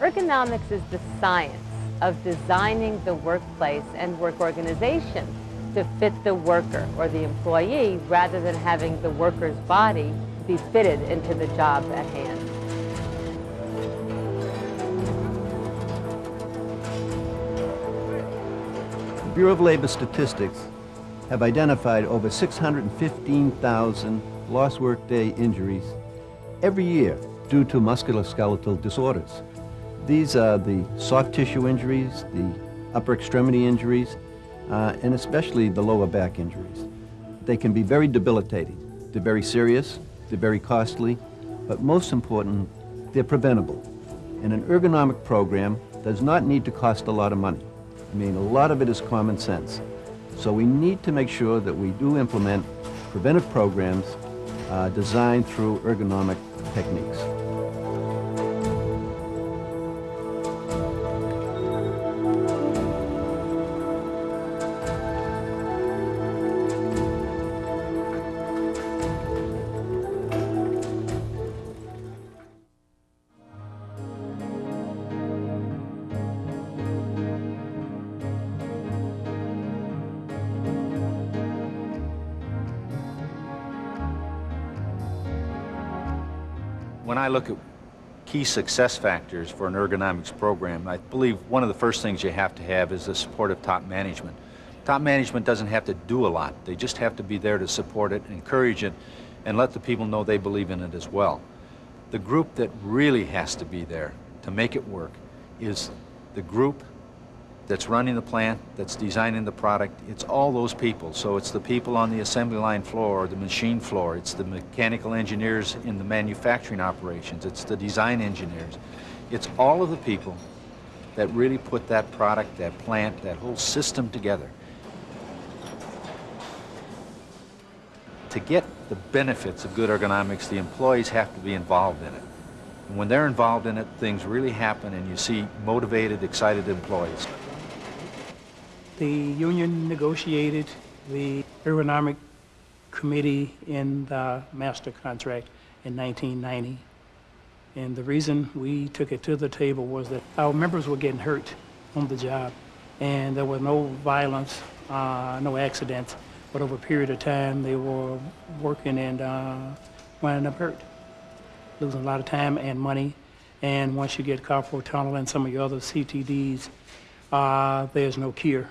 Ergonomics is the science of designing the workplace and work organization to fit the worker or the employee rather than having the worker's body be fitted into the job at hand. The Bureau of Labor Statistics have identified over 615,000 lost workday injuries every year due to musculoskeletal disorders. These are the soft tissue injuries, the upper extremity injuries, uh, and especially the lower back injuries. They can be very debilitating. They're very serious, they're very costly, but most important, they're preventable. And an ergonomic program does not need to cost a lot of money. I mean, a lot of it is common sense. So we need to make sure that we do implement preventive programs uh, designed through ergonomic techniques. When I look at key success factors for an ergonomics program, I believe one of the first things you have to have is the support of top management. Top management doesn't have to do a lot. They just have to be there to support it, encourage it, and let the people know they believe in it as well. The group that really has to be there to make it work is the group that's running the plant, that's designing the product. It's all those people. So it's the people on the assembly line floor or the machine floor. It's the mechanical engineers in the manufacturing operations. It's the design engineers. It's all of the people that really put that product, that plant, that whole system together. To get the benefits of good ergonomics, the employees have to be involved in it. And when they're involved in it, things really happen and you see motivated, excited employees. The union negotiated the ergonomic committee in the master contract in 1990. And the reason we took it to the table was that our members were getting hurt on the job. And there was no violence, uh, no accidents, but over a period of time they were working and uh, winding up hurt, losing a lot of time and money. And once you get carpal tunnel and some of your other CTDs, uh, there's no cure.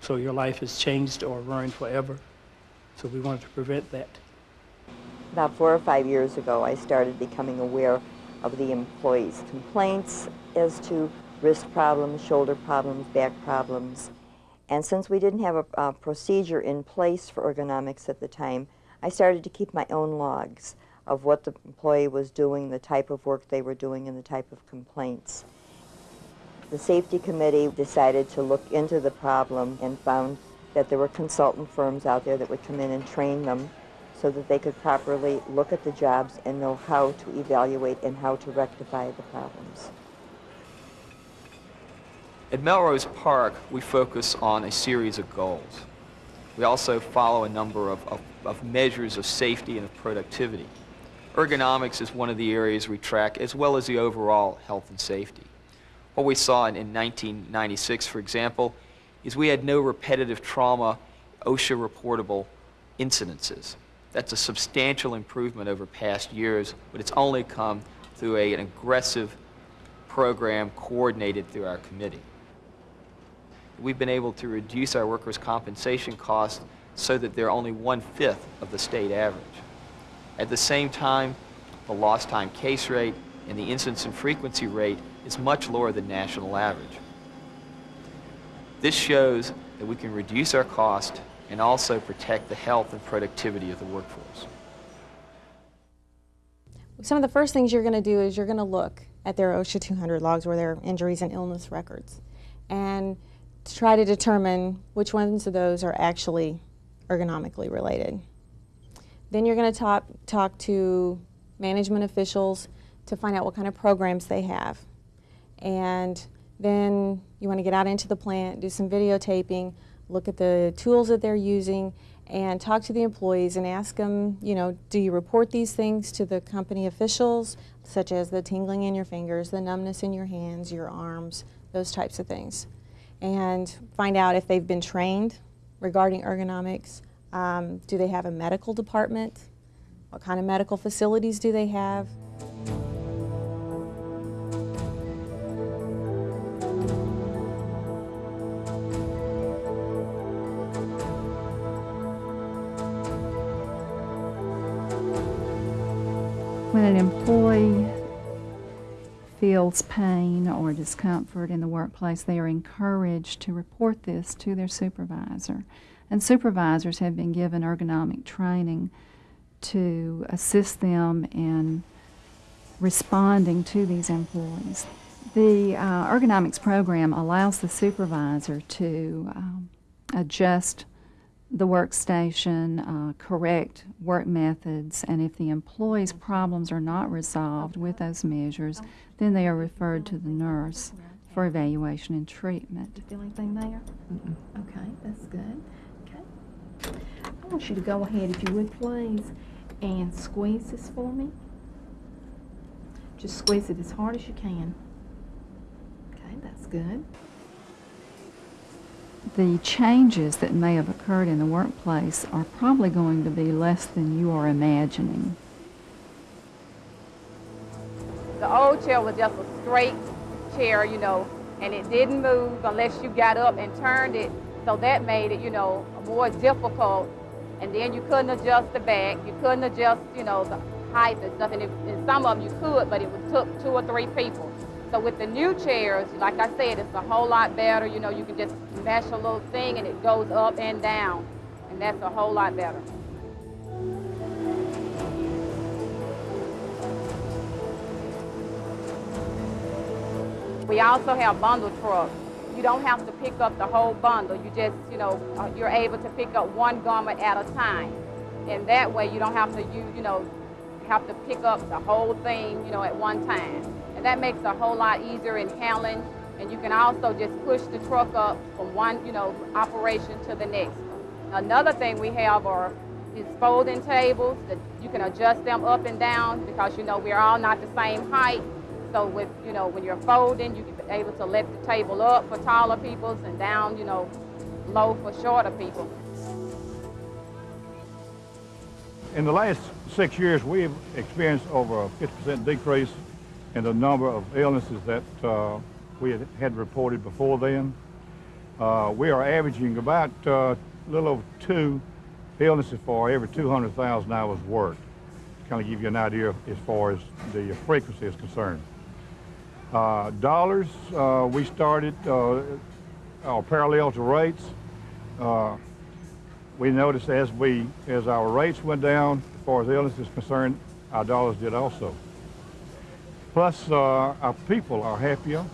So your life is changed or ruined forever. So we wanted to prevent that. About four or five years ago, I started becoming aware of the employees' complaints as to wrist problems, shoulder problems, back problems. And since we didn't have a, a procedure in place for ergonomics at the time, I started to keep my own logs of what the employee was doing, the type of work they were doing, and the type of complaints. The safety committee decided to look into the problem and found that there were consultant firms out there that would come in and train them so that they could properly look at the jobs and know how to evaluate and how to rectify the problems. At Melrose Park, we focus on a series of goals. We also follow a number of, of, of, measures of safety and of productivity. Ergonomics is one of the areas we track, as well as the overall health and safety. What we saw in, in 1996, for example, is we had no repetitive trauma OSHA reportable incidences. That's a substantial improvement over past years, but it's only come through a, an aggressive program coordinated through our committee. We've been able to reduce our workers' compensation costs so that they're only one-fifth of the state average. At the same time, the lost time case rate and the incidence and frequency rate is much lower than national average. This shows that we can reduce our cost and also protect the health and productivity of the workforce. Some of the first things you're going to do is you're going to look at their OSHA 200 logs or their injuries and illness records and to try to determine which ones of those are actually ergonomically related. Then you're going to talk, talk to management officials to find out what kind of programs they have. And then you want to get out into the plant, do some videotaping, look at the tools that they're using, and talk to the employees and ask them, you know, do you report these things to the company officials, such as the tingling in your fingers, the numbness in your hands, your arms, those types of things. And find out if they've been trained regarding ergonomics. Um, do they have a medical department? What kind of medical facilities do they have? When an employee feels pain or discomfort in the workplace, they are encouraged to report this to their supervisor. And supervisors have been given ergonomic training to assist them in responding to these employees. The uh, ergonomics program allows the supervisor to um, adjust the workstation, uh, correct work methods, and if the employee's problems are not resolved with those measures, then they are referred to the nurse for evaluation and treatment. Do you feel anything there? Okay, that's good. Okay. I want you to go ahead, if you would please, and squeeze this for me. Just squeeze it as hard as you can. Okay, that's good. The changes that may have occurred in the workplace are probably going to be less than you are imagining. The old chair was just a straight chair, you know, and it didn't move unless you got up and turned it. So that made it, you know, more difficult. And then you couldn't adjust the back. You couldn't adjust, you know, the height and stuff. And, it, and some of them you could, but it took two or three people. So with the new chairs, like I said, it's a whole lot better. You know, you can just mash a little thing and it goes up and down. And that's a whole lot better. We also have bundle trucks. You don't have to pick up the whole bundle. You just, you know, uh, you're able to pick up one garment at a time. And that way you don't have to, you, you know, have to pick up the whole thing, you know, at one time. And that makes a whole lot easier in handling. And you can also just push the truck up from one, you know, operation to the next. Another thing we have are these folding tables that you can adjust them up and down because, you know, we're all not the same height. So with, you know, when you're folding, you can be able to lift the table up for taller people and down, you know, low for shorter people. In the last six years, we've experienced over a 50% decrease in the number of illnesses that uh, we had, had reported before then. Uh, we are averaging about uh, a little over two illnesses for every 200,000 hours worked. Kind of give you an idea as far as the frequency is concerned. Uh, dollars, uh, we started uh, our parallel to rates. Uh, we noticed as we, as our rates went down, as far as illness is concerned, our dollars did also. Plus, uh, our people are happier.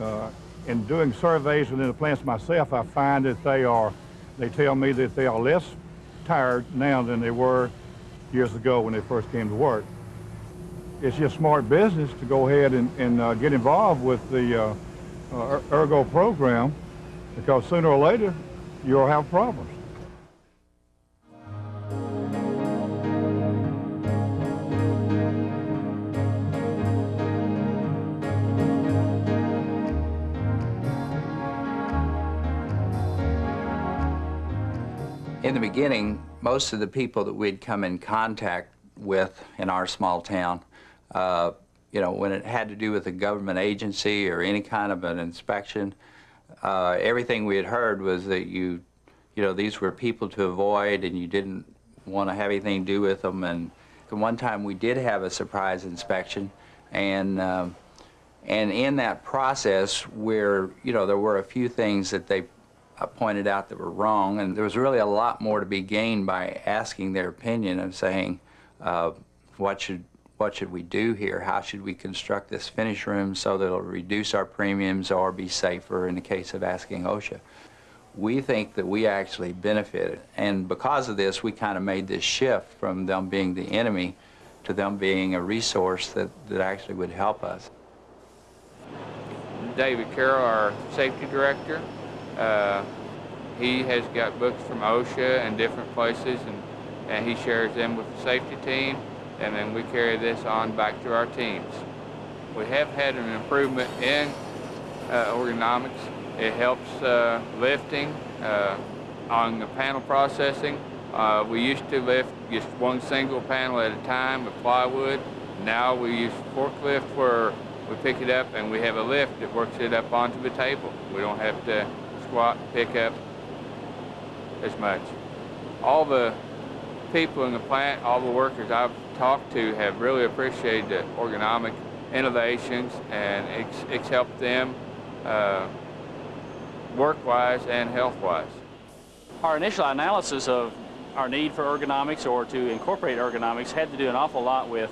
Uh, in doing surveys within the plants myself, I find that they are, they tell me that they are less tired now than they were years ago when they first came to work. It's just smart business to go ahead and, and uh, get involved with the uh, uh, Ergo program because sooner or later you'll have problems. In the beginning, most of the people that we'd come in contact with in our small town, uh, you know, when it had to do with a government agency or any kind of an inspection, uh, everything we had heard was that you, you know, these were people to avoid and you didn't want to have anything to do with them. And one time we did have a surprise inspection and um, and in that process where, you know, there were a few things that they pointed out that were wrong, and there was really a lot more to be gained by asking their opinion and saying, uh, what should what should we do here? How should we construct this finish room so that it'll reduce our premiums or be safer in the case of asking OSHA? We think that we actually benefited, and because of this, we kind of made this shift from them being the enemy to them being a resource that, that actually would help us. David Carroll, our safety director. Uh, he has got books from OSHA and different places, and, and he shares them with the safety team, and then we carry this on back to our teams. We have had an improvement in uh, ergonomics. It helps uh, lifting uh, on the panel processing. Uh, we used to lift just one single panel at a time with plywood. Now we use forklift where we pick it up and we have a lift that works it up onto the table. We don't have to squat, pick up as much. All the people in the plant, all the workers I've talked to have really appreciated the ergonomic innovations and it's, it's helped them uh, work-wise and health-wise. Our initial analysis of our need for ergonomics or to incorporate ergonomics had to do an awful lot with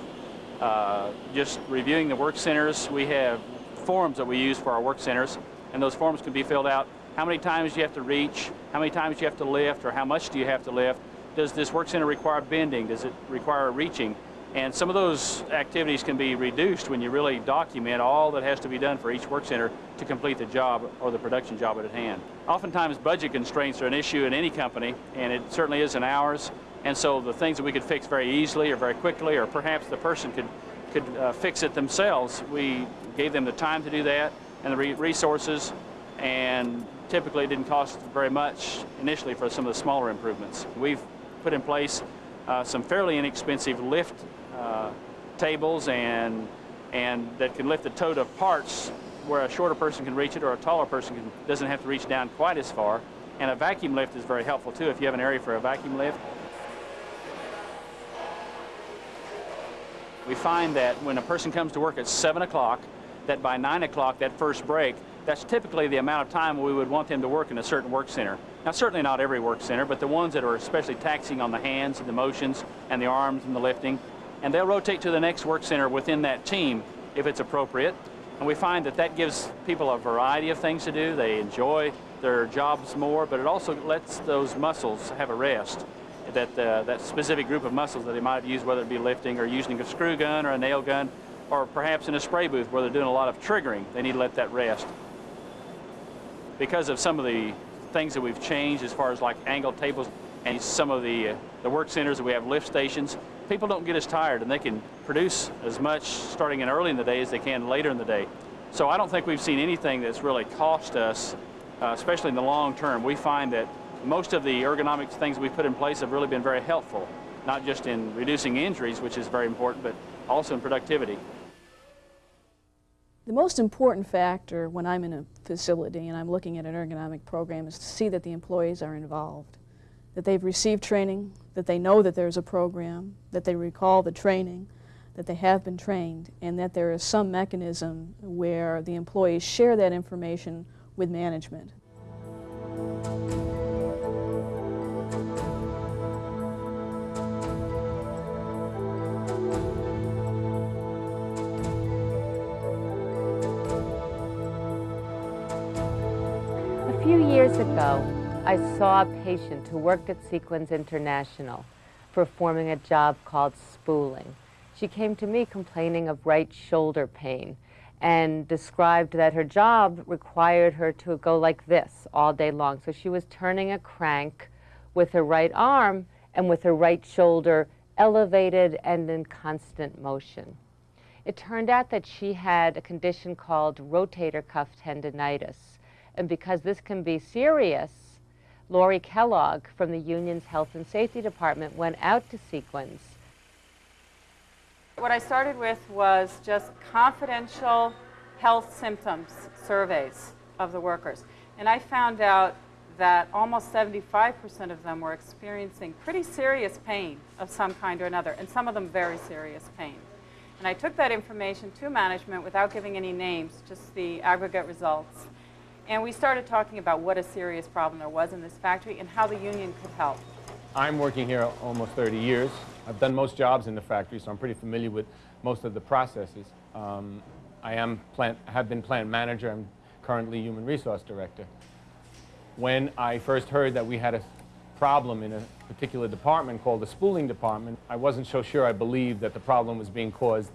uh, just reviewing the work centers. We have forms that we use for our work centers, and those forms can be filled out. How many times you have to reach? How many times you have to lift? Or how much do you have to lift? Does this work center require bending? Does it require reaching? And some of those activities can be reduced when you really document all that has to be done for each work center to complete the job or the production job at hand. Oftentimes budget constraints are an issue in any company, and it certainly is in ours. And so the things that we could fix very easily or very quickly, or perhaps the person could, could uh, fix it themselves, we gave them the time to do that and the re resources, and typically didn't cost very much initially for some of the smaller improvements. We've put in place uh, some fairly inexpensive lift uh, tables and, and that can lift the tote of parts where a shorter person can reach it or a taller person can, doesn't have to reach down quite as far. And a vacuum lift is very helpful too if you have an area for a vacuum lift. We find that when a person comes to work at 7 o'clock, that by 9 o'clock, that first break, that's typically the amount of time we would want them to work in a certain work center. Now, certainly not every work center, but the ones that are especially taxing on the hands and the motions and the arms and the lifting. And they'll rotate to the next work center within that team if it's appropriate. And we find that that gives people a variety of things to do. They enjoy their jobs more, but it also lets those muscles have a rest. That, uh, that specific group of muscles that they might have used, whether it be lifting or using a screw gun or a nail gun, or perhaps in a spray booth where they're doing a lot of triggering, they need to let that rest. Because of some of the things that we've changed as far as like angled tables and some of the, uh, the work centers that we have lift stations, people don't get as tired and they can produce as much starting in early in the day as they can later in the day. So I don't think we've seen anything that's really cost us, uh, especially in the long term. We find that most of the ergonomic things we've put in place have really been very helpful, not just in reducing injuries, which is very important, but also in productivity. The most important factor when I'm in a facility and I'm looking at an ergonomic program is to see that the employees are involved, that they've received training, that they know that there's a program, that they recall the training, that they have been trained, and that there is some mechanism where the employees share that information with management. Few years ago, I saw a patient who worked at Sequins International performing a job called spooling. She came to me complaining of right shoulder pain and described that her job required her to go like this all day long. So she was turning a crank with her right arm and with her right shoulder elevated and in constant motion. It turned out that she had a condition called rotator cuff tendonitis. And because this can be serious, Lori Kellogg from the union's Health and Safety Department went out to Sequins. What I started with was just confidential health symptoms surveys of the workers. And I found out that almost 75% of them were experiencing pretty serious pain of some kind or another, and some of them very serious pain. And I took that information to management without giving any names, just the aggregate results. And we started talking about what a serious problem there was in this factory and how the union could help. I'm working here almost 30 years. I've done most jobs in the factory, so I'm pretty familiar with most of the processes. Um, I am plant, have been plant manager. I'm currently human resource director. When I first heard that we had a problem in a particular department called the spooling department, I wasn't so sure I believed that the problem was being caused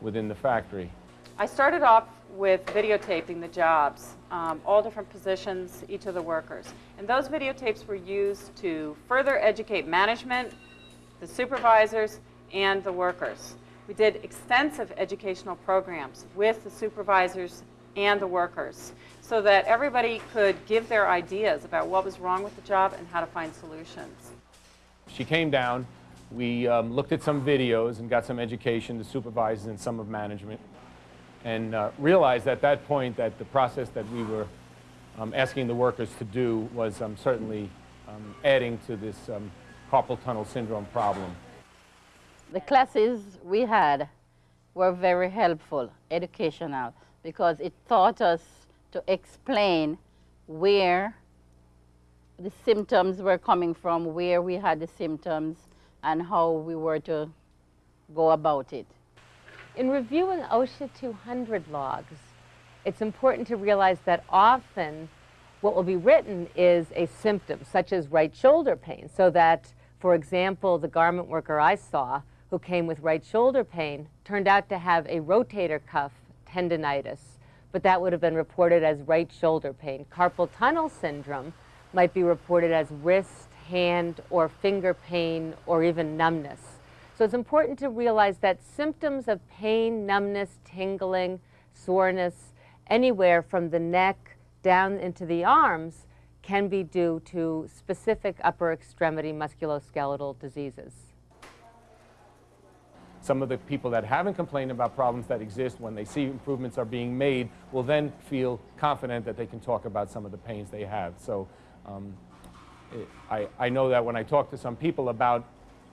within the factory. I started off with videotaping the jobs, um, all different positions, each of the workers. And those videotapes were used to further educate management, the supervisors, and the workers. We did extensive educational programs with the supervisors and the workers so that everybody could give their ideas about what was wrong with the job and how to find solutions. She came down, we um, looked at some videos and got some education, the supervisors and some of management, and uh, realized at that point that the process that we were um, asking the workers to do was um, certainly um, adding to this um, carpal tunnel syndrome problem. The classes we had were very helpful, educational, because it taught us to explain where the symptoms were coming from, where we had the symptoms, and how we were to go about it. In reviewing OSHA 200 logs, it's important to realize that often what will be written is a symptom, such as right shoulder pain, so that, for example, the garment worker I saw who came with right shoulder pain turned out to have a rotator cuff tendonitis, but that would have been reported as right shoulder pain. Carpal tunnel syndrome might be reported as wrist, hand, or finger pain, or even numbness. So it's important to realize that symptoms of pain, numbness, tingling, soreness, anywhere from the neck down into the arms can be due to specific upper extremity musculoskeletal diseases. Some of the people that haven't complained about problems that exist when they see improvements are being made will then feel confident that they can talk about some of the pains they have. So um, it, I, I know that when I talk to some people about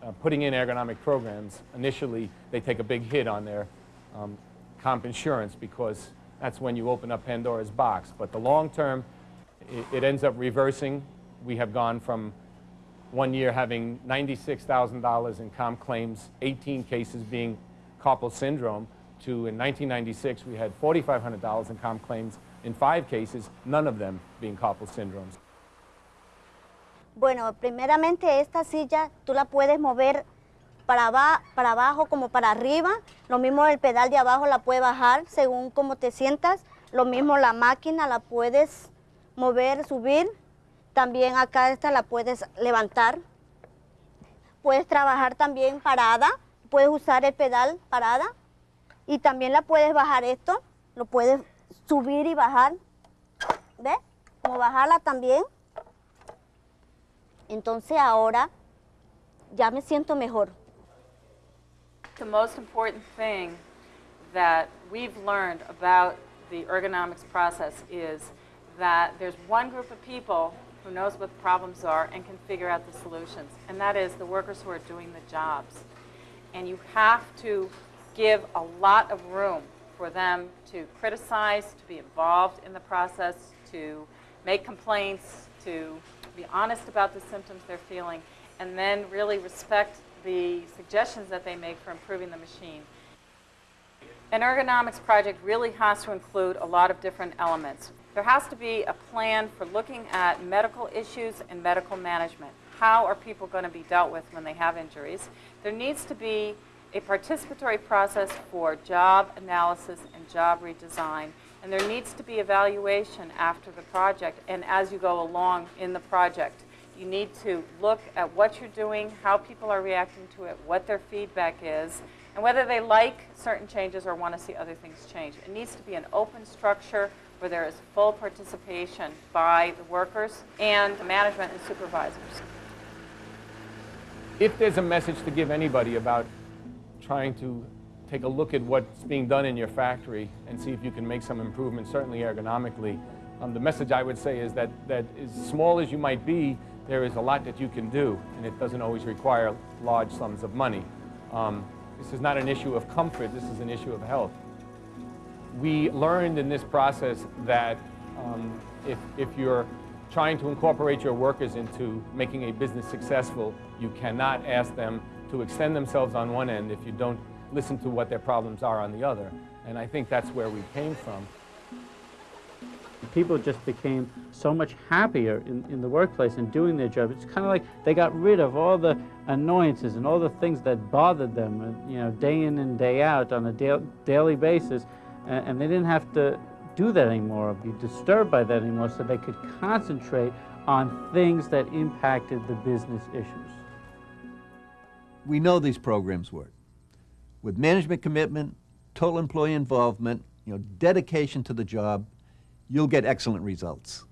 uh, putting in ergonomic programs, initially they take a big hit on their um, comp insurance because that's when you open up Pandora's box. But the long term, it, it ends up reversing. We have gone from one year having $96,000 in comp claims, 18 cases being carpal syndrome, to in 1996 we had $4,500 in comp claims in five cases, none of them being carpal syndromes. Bueno, primeramente esta silla tú la puedes mover para, para abajo como para arriba. Lo mismo el pedal de abajo la puedes bajar según cómo te sientas. Lo mismo la máquina la puedes mover, subir. También acá esta la puedes levantar. Puedes trabajar también parada. Puedes usar el pedal parada. Y también la puedes bajar esto. Lo puedes subir y bajar. ¿Ves? Como bajarla también. Entonces ahora ya me siento mejor. The most important thing that we've learned about the ergonomics process is that there's one group of people who knows what the problems are and can figure out the solutions, and that is the workers who are doing the jobs. And you have to give a lot of room for them to criticize, to be involved in the process, to make complaints, to be honest about the symptoms they're feeling, and then really respect the suggestions that they make for improving the machine. An ergonomics project really has to include a lot of different elements. There has to be a plan for looking at medical issues and medical management. How are people going to be dealt with when they have injuries? There needs to be a participatory process for job analysis and job redesign and there needs to be evaluation after the project and as you go along in the project. You need to look at what you're doing, how people are reacting to it, what their feedback is, and whether they like certain changes or want to see other things change. It needs to be an open structure where there is full participation by the workers and the management and supervisors. If there's a message to give anybody about trying to take a look at what's being done in your factory and see if you can make some improvements, certainly ergonomically. Um, the message I would say is that, that as small as you might be, there is a lot that you can do, and it doesn't always require large sums of money. Um, this is not an issue of comfort, this is an issue of health. We learned in this process that um, if, if you're trying to incorporate your workers into making a business successful, you cannot ask them to extend themselves on one end if you don't listen to what their problems are on the other. And I think that's where we came from. People just became so much happier in, in the workplace and doing their job. It's kind of like they got rid of all the annoyances and all the things that bothered them, uh, you know, day in and day out on a da daily basis. And, and they didn't have to do that anymore or be disturbed by that anymore so they could concentrate on things that impacted the business issues. We know these programs work. With management commitment, total employee involvement, you know, dedication to the job, you'll get excellent results.